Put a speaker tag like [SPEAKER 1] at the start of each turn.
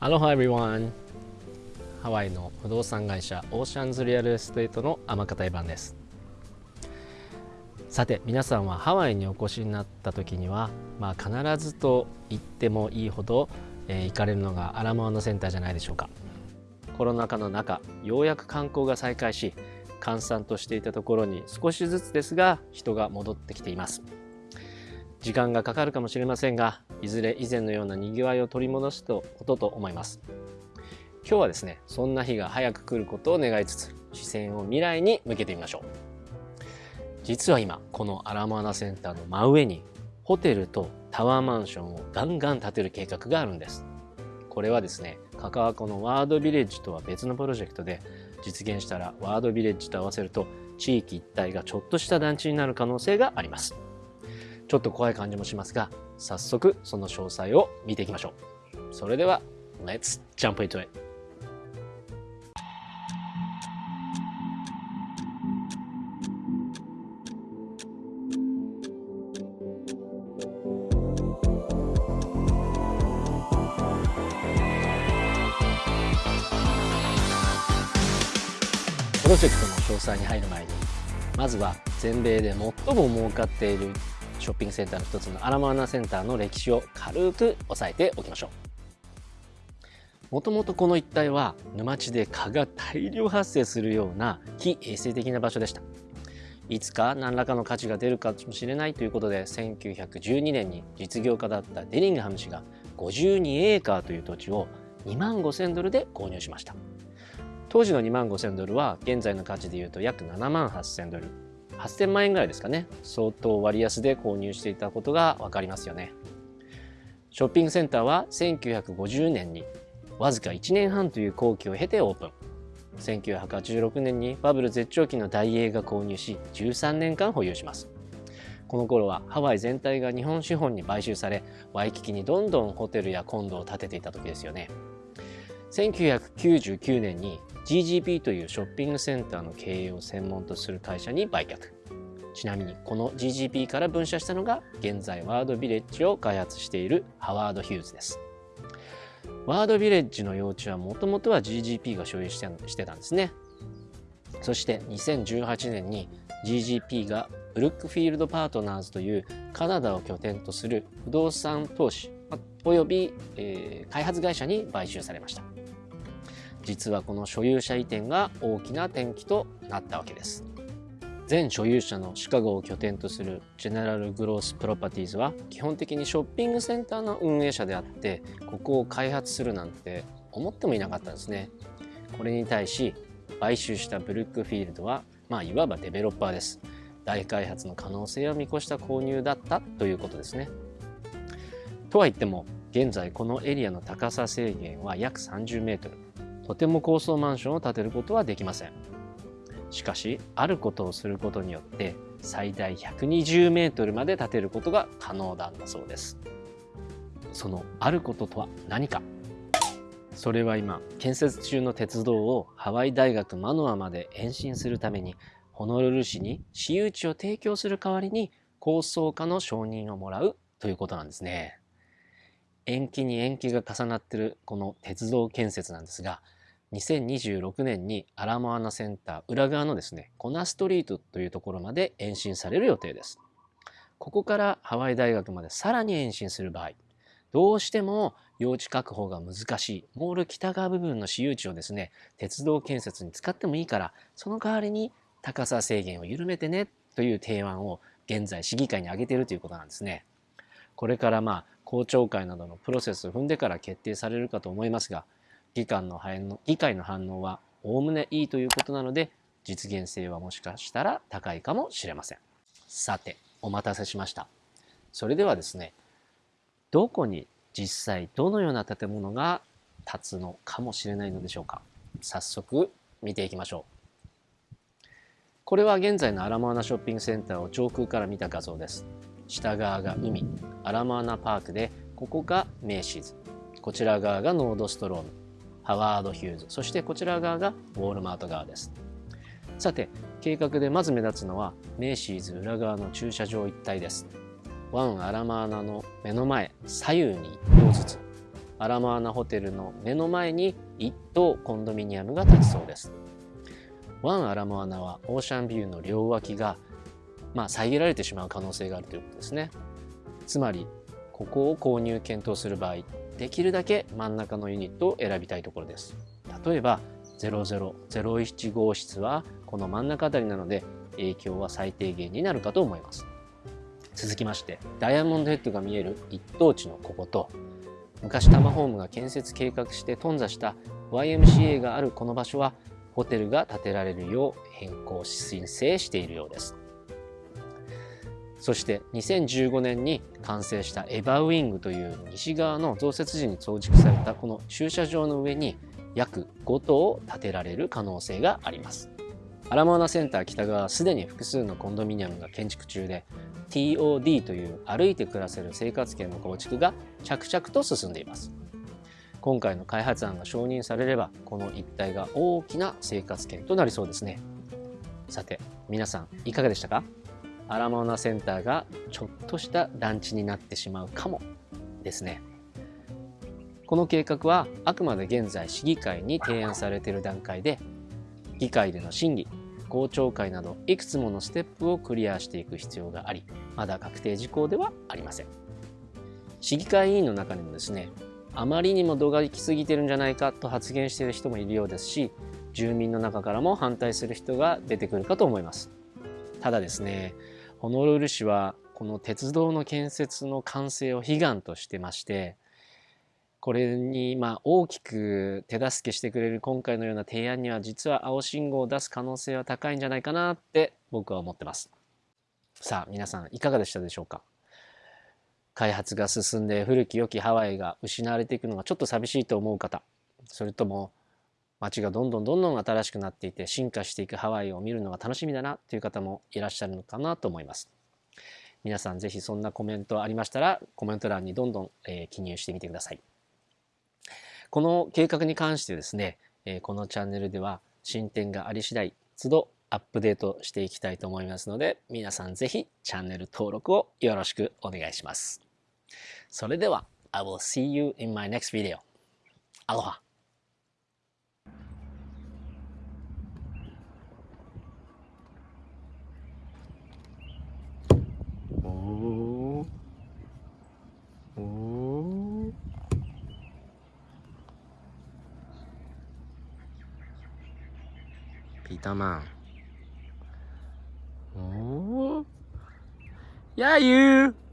[SPEAKER 1] Aloha everyone! ハワイの不動産会社オーシャンズリアルエステートの天方番です。さて皆さんはハワイにお越しになった時には、まあ、必ずと言ってもいいほど、えー、行かれるのがアラモアナセンターじゃないでしょうか。コロナ禍の中ようやく観光が再開し閑散としていたところに少しずつですが人が戻ってきています。時間がかかるかもしれませんがいずれ以前のようなにぎわいを取り戻すことと思います。今日はですねそんな日が早く来ることを願いつつ視線を未来に向けてみましょう。実は今このアラモアナセンターの真上にホテルとタワーマンションをガンガン建てる計画があるんです。これはですねカカアコのワードビレッジとは別のプロジェクトで実現したらワードビレッジと合わせると地域一帯がちょっとした団地になる可能性があります。ちょっと怖い感じもしますが早速その詳細を見ていきましょう。それでは Let's jump into it. プロジェクトの詳細に入る前にまずは全米で最も儲かっているショッピングセンターの一つのアラモアナセンターの歴史を軽く押さえておきましょう。もともとこの一帯は沼地で蚊が大量発生するような非衛生的な場所でした。いつか何らかの価値が出るかもしれないということで1912年に実業家だったデリングハム氏が52エーカーという土地を2万5000ドルで購入しました。当時の2万5000ドルは現在の価値でいうと約7万8000ドル。8000万円ぐらいですかね。相当割安で購入していたことが分かりますよね。ショッピングセンターは1950年にわずか1年半という工期を経てオープン。1986年にバブル絶頂期の大英が購入し13年間保有します。この頃はハワイ全体が日本資本に買収されワイキキにどんどんホテルやコンドを建てていた時ですよね。1999年に GGP というショッピングセンターの経営を専門とする会社に売却。ちなみにこの GGP から分社したのが現在ワードビレッジを開発しているハワード・ヒューズです。ワードビレッジの用地はもともとは GGP が所有してしてたんですね。そして2018年に GGP がブルックフィールドパートナーズというカナダを拠点とする不動産投資および、えー、開発会社に買収されました。実はこの所有者移転が大きな転機となったわけです。全所有者のシカゴを拠点とするジェネラルグロースプロパティーズは基本的にショッピングセンターの運営者であってここを開発するなんて思ってもいなかったんですね。これに対し買収したブルックフィールドはまあいわばデベロッパーです。大開発の可能性を見越した購入だったということですね。とは言っても現在このエリアの高さ制限は約30メートル。とても高層マンションを建てることはできません。しかしあることをすることによって最大120メートルまで建てることが可能なんだそうです。そのあることとは何か。それは今建設中の鉄道をハワイ大学マノアまで延伸するためにホノルル市に私有地を提供する代わりに構想家の承認をもらうということなんですね。延期に延期が重なっているこの鉄道建設なんですが2026年にアラモアナセンター裏側のですねコナストリートというところまで延伸される予定です。ここからハワイ大学までさらに延伸する場合どうしても用地確保が難しいモール北側部分の私有地をですね鉄道建設に使ってもいいからその代わりに高さ制限を緩めてねという提案を現在市議会に挙げているということなんですね。これからまあ公聴会などのプロセスを踏んでから決定されるかと思いますが議会の反応議会の反応はおおむねいいということなので実現性はもしかしたら高いかもしれません。さてお待たせしました。それではですねどこに実際どのような建物が建つのかもしれないのでしょうか。早速見ていきましょう。これは現在のアラモアナショッピングセンターを上空から見た画像です。下側が海アラモアナパークでここがメイシーズこちら側がノードストローム。ハワード・ヒューズ。そしてこちら側がウォールマート側です。さて計画でまず目立つのはメイシーズ裏側の駐車場一帯です。ワン・アラマーナの目の前左右に1棟ずつ。アラモアナホテルの目の前に1棟コンドミニアムが建ちそうです。ワンアラモアナはオーシャンビューの両脇がまあ遮られてしまう可能性があるということですね。つまりここを購入検討する場合できるだけ真ん中のユニットを選びたいところです。例えば0001号室はこの真ん中あたりなので影響は最低限になるかと思います。続きましてダイヤモンドヘッドが見える一等地のここと昔タマホームが建設計画して頓挫した YMCA があるこの場所はホテルが建てられるよう変更申請しているようです。そして2015年に完成したエバーウィングという西側の増設時に増築されたこの駐車場の上に約5棟建てられる可能性があります。アラモアナセンター北側はすでに複数のコンドミニアムが建築中で TOD という歩いて暮らせる生活圏の構築が着々と進んでいます。今回の開発案が承認されればこの一帯が大きな生活圏となりそうですね。さて皆さんいかがでしたか？アラモアナセンターがちょっとした団地になってしまうかもですね。この計画はあくまで現在市議会に提案されている段階で議会での審議公聴会などいくつものステップをクリアしていく必要がありまだ確定事項ではありません。市議会議員の中にもですねあまりにも度が行き過ぎてるんじゃないかと発言している人もいるようですし住民の中からも反対する人が出てくるかと思います。ただですねホノルル市はこの鉄道の建設の完成を悲願としてましてこれにまあ大きく手助けしてくれる今回のような提案には実は青信号を出す可能性は高いんじゃないかなって僕は思ってます。さあ皆さんいかがでしたでしょうか？開発が進んで古き良きハワイが失われていくのがちょっと寂しいと思う方それとも街がどんどんどんどん新しくなっていて進化していくハワイを見るのが楽しみだなという方もいらっしゃるのかなと思います。皆さんぜひそんなコメントありましたらコメント欄にどんどん、えー、記入してみてください。この計画に関してですね、えこのチャンネルでは進展があり次第都度アップデートしていきたいと思いますので皆さんぜひチャンネル登録をよろしくお願いします。それでは I will see you in my next video. アロハピー